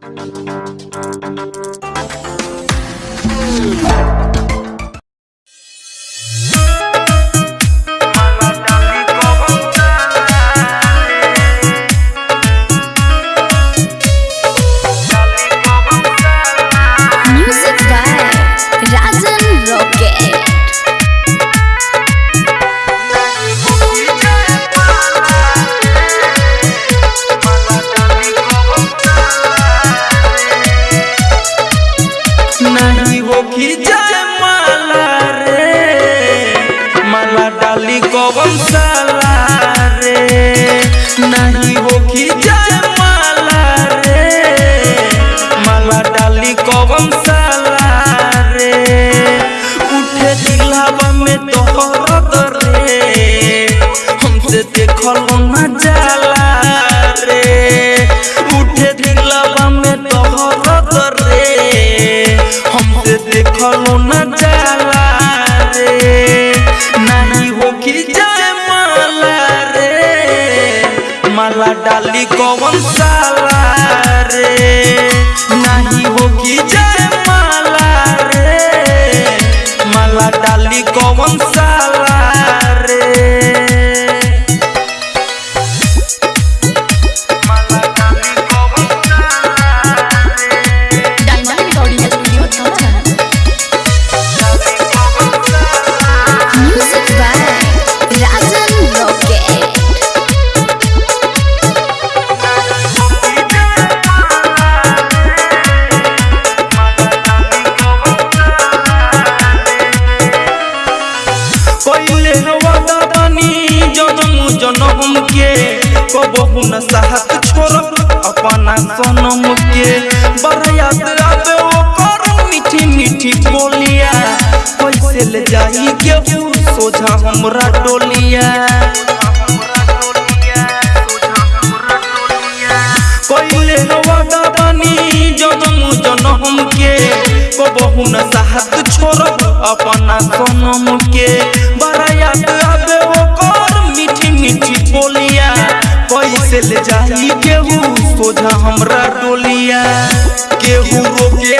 Thank you. में तोहर अपना सनम के बरयात आवे ओ मीठी मीठी बोलिया कैसे ले जाई के सोझा हमरा डोलिया कोइले वादा बानी जनम जनम के कबहू न साहत छोड़ अपना सनम के बरायात कैसे ले जाई केहू। सोझा हमरा टोलिया केहू रोके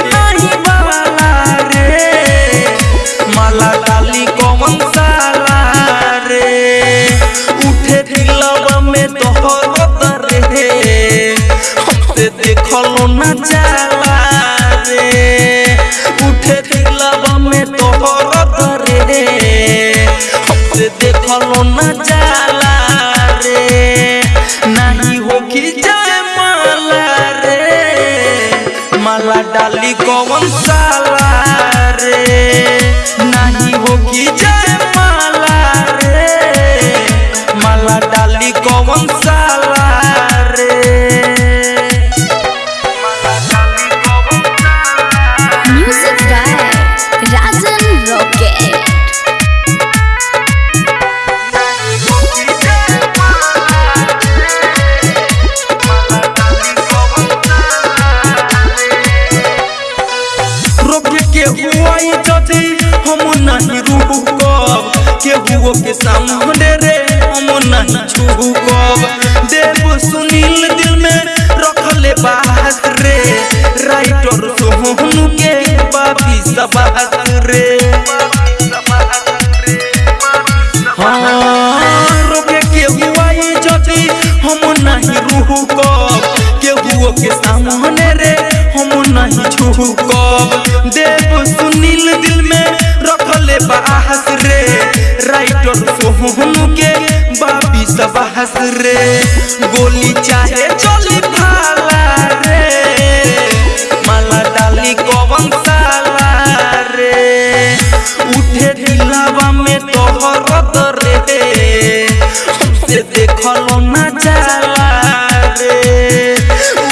के हुओ के सामने रे हम नहीं छुकब देव सुनील दिल में रखले बात रे राइटर सोहनु के बाबी सबात रे। हाँ, देव सुनील दिल में रखले बाहस रे। राइटर सोहनु के बाबी सबहस रे। गोली चाहे चली भाला रे। माला डाली कौन साला रे। उठे दिलावा में तोहर रे। हमसे देखल न जाला रे।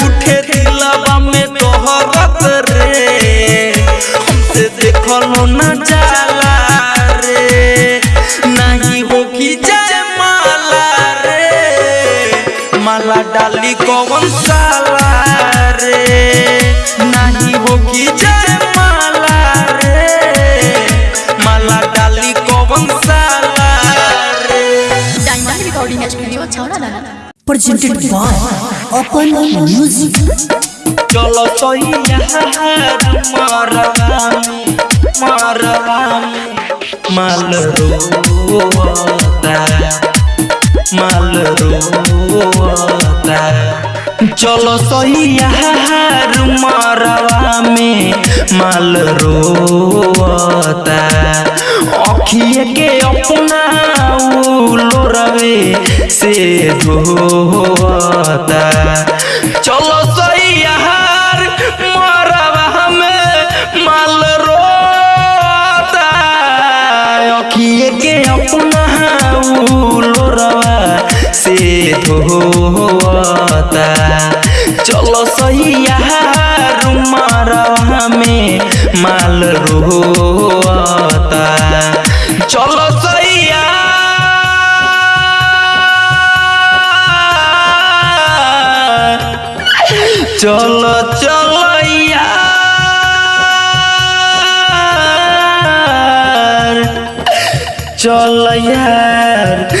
उठे दिलावा में तोहर रे। हमसे देखल न जाला कौन साला रे नहीं हो कि माला रे माला डाली कौन साला रे Diamond Recording Studio, Chowdhury. presented by Open Music. चलो सैयार मरवा में मरवा में माल रोता माल रोता चलो सैयार मरवा में माल रोता अखिए के अपना लोरवे से धोता चलो सैयार मरवा में माल रोता अखिए के अपना धोता चलो सैयार मरवा में माल रोता चलो सैया चलो चलो यार चल यार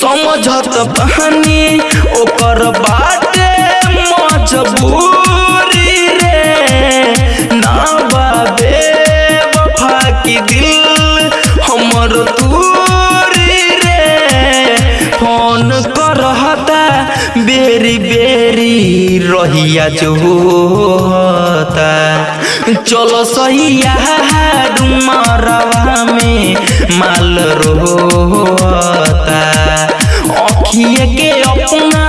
समझत बहानी ओकर बाटे मजबूरी रे। ना बाबे वफा की दिल हमर दूरी रे। फ़ोन करहता, बेरी बेरी रहिया जो होता। चलो सैया डुमरवा में माल रोता अखिए के अपना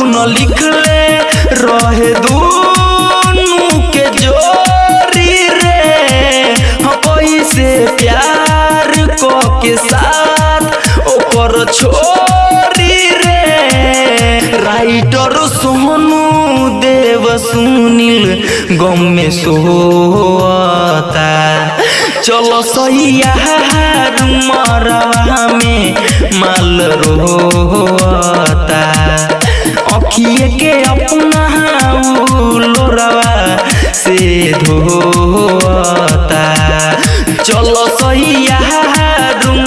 रब न लिखले रहे दूनु के जोरी रे। हाँ कैसे प्यार क के साथ ओकर छोरी रे। राइटर सोनू देव सुनील गम में सोता। चलो सैया मरवा में माल रोता। अखिए के अपना लोरवा से धोता। चलो सैया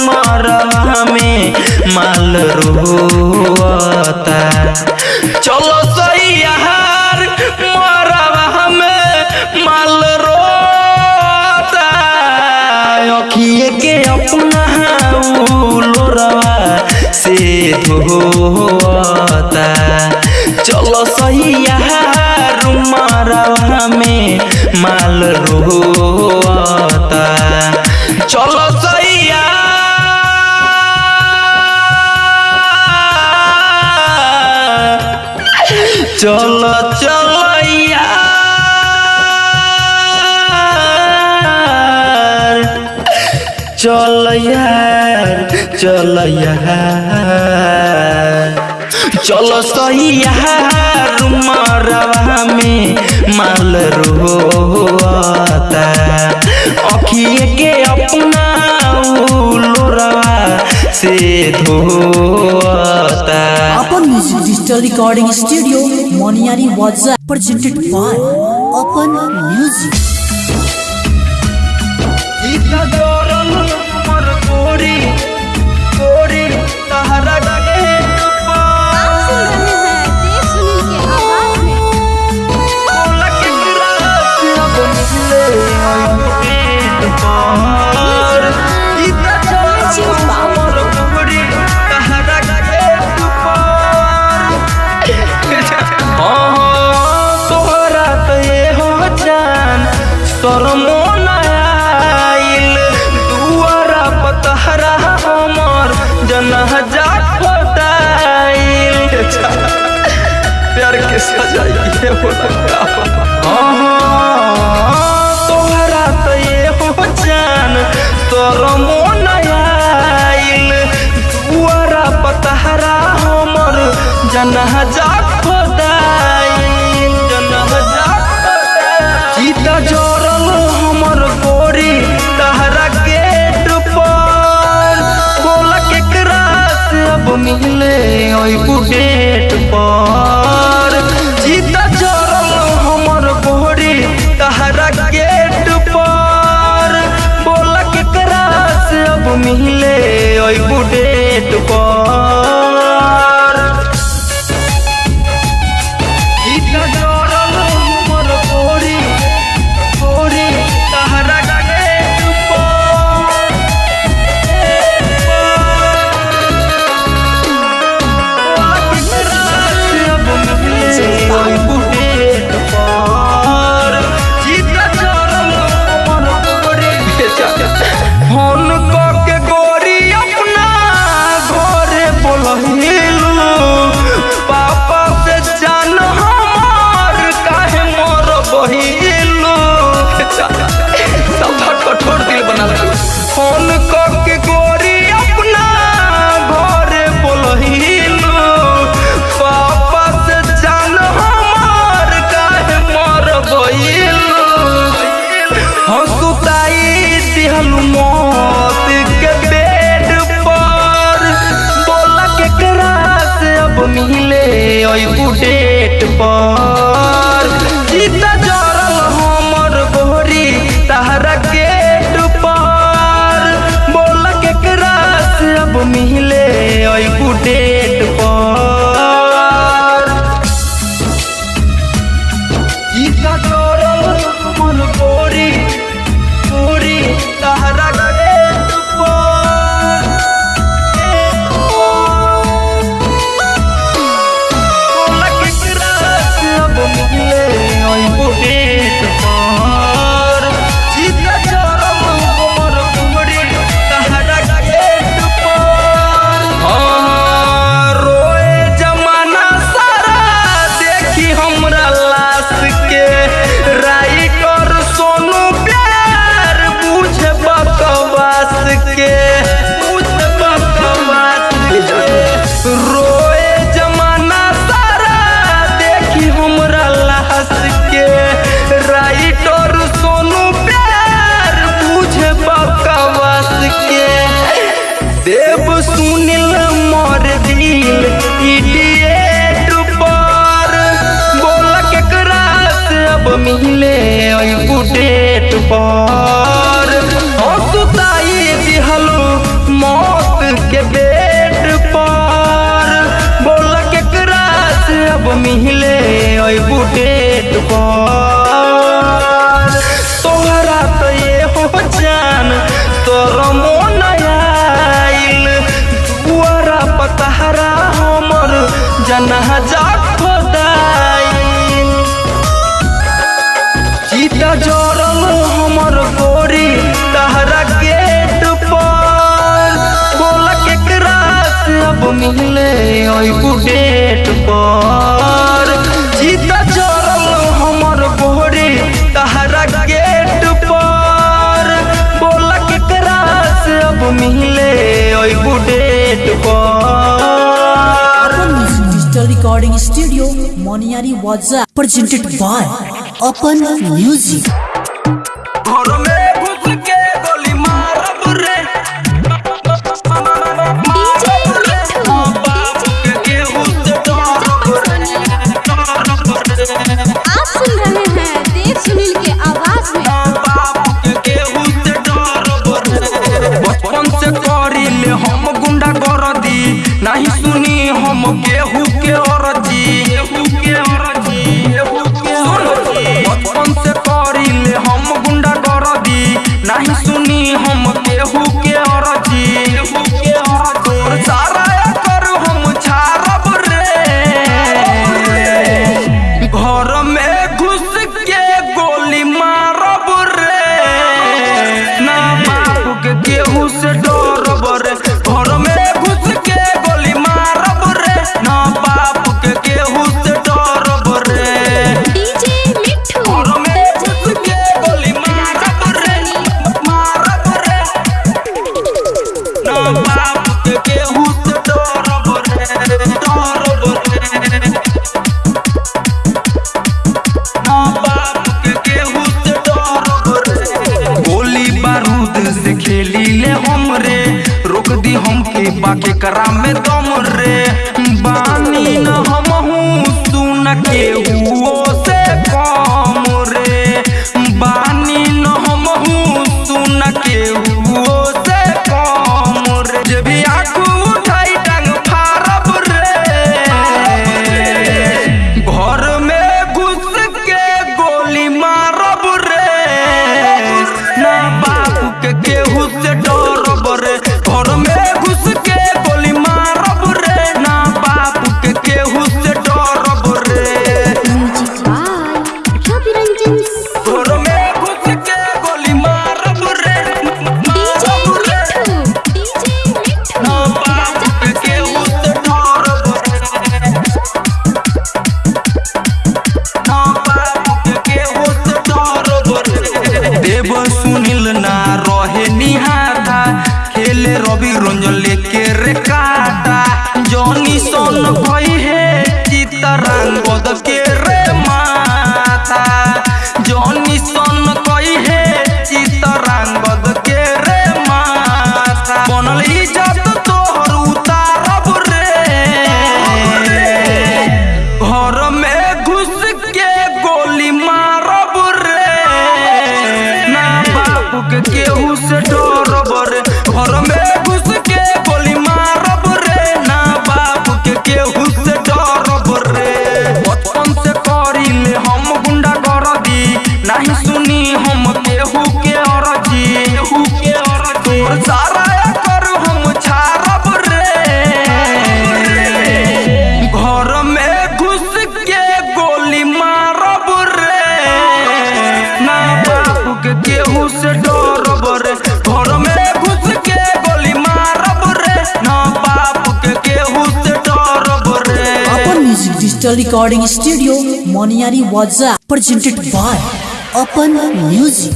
मरवा में माल रोता। चलो सैया अखिए के अपना लोरवा से धोता चलो सैया मरवा में माल रोता चलो चलो चलो। चल चल चल सही रुमरवा में माल रोता। के अपना से धोता। Music digital recording studio Moniyari WhatsApp presented by Apan music इतना तो तोहरा तो ये हो जान तोर न आइल। दुआरा पतहरा हमर जनहा खोदाइल ओई पर। डेट पर। हंसुताई दिहलो मौत के बेट पर। बोला केकरा से अब मिले ओई डेट पर। तोहरा तो ये हो जान, तोर मन आइल। दुआरा पतहरा हमर खोदाइल सीता जोड़ल नेट पर। जीता चढ़ल हमर बोहरी, तहरा गेट पर। बोला केकरा से अब मिले अबू डेट पर। डिजिटल रिकॉर्डिंग स्टूडियो मोनियारी वाजा presented by Apan music O que eu karam mein to बाबू के केहू से डर बरे digital recording studio Moniari Waza presented by Open Music.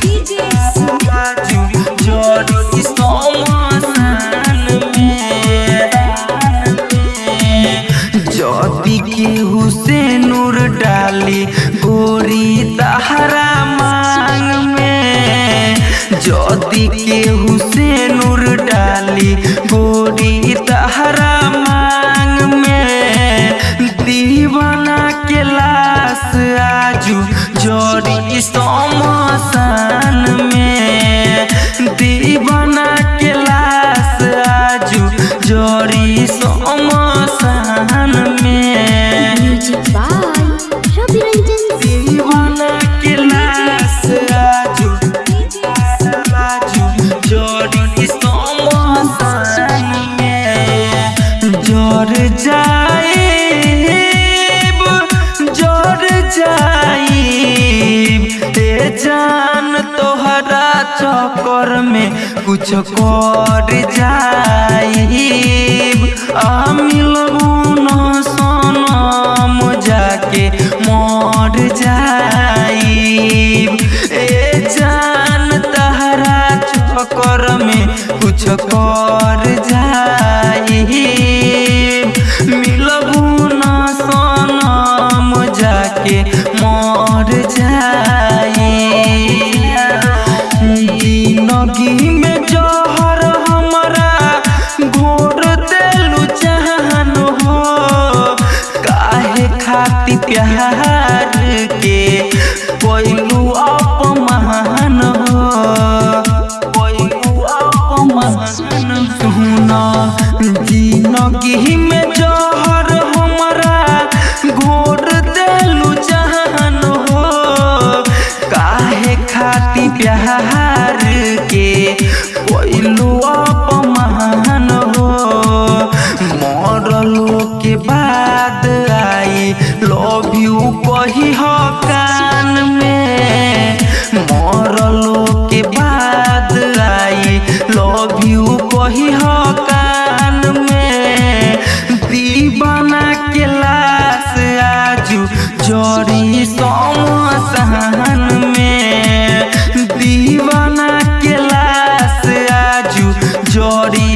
DJ ज़ोर जाइब ज़ोर जाइब। ते जान तोहरा चक्कर में कुछ कर जाइब। आ जाके मर जाइब। ए जान तहरा चक्कर में कुछ कर जा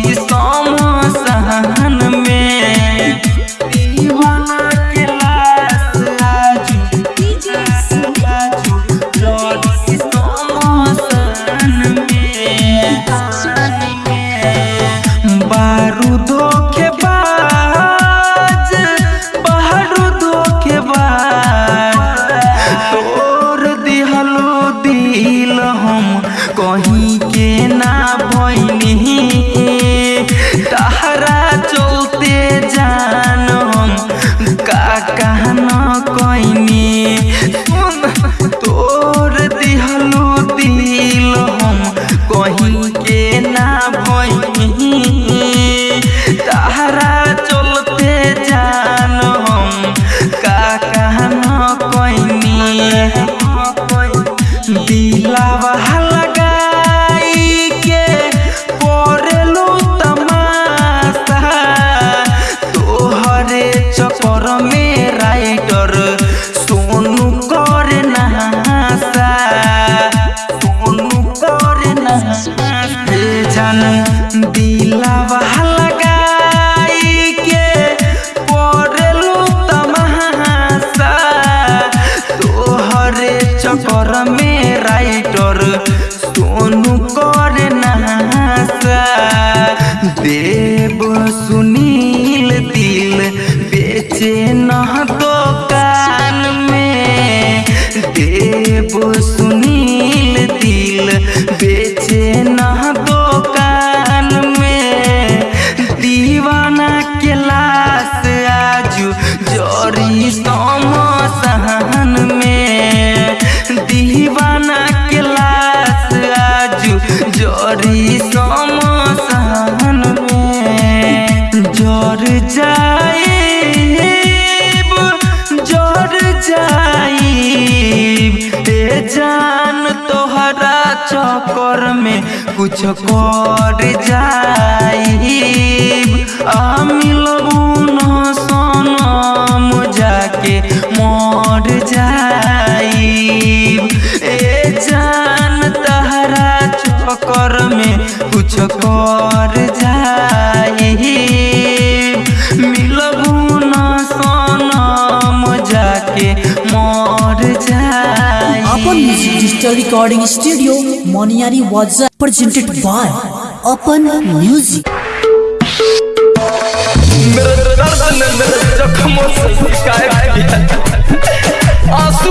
It's normal. कर में कुछ कर जाइब। आ मिलबू न सनम जाके मर जाइब। ए जान तहरा चक्कर में कुछ कर डिजिटल रिकॉर्डिंग स्टूडियो मोनियारी वाजा प्रेजेंटेड बाय अपन म्यूज़िक मेरा दर्द मेरा जख्म और सुख का है आँसू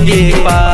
नज़र के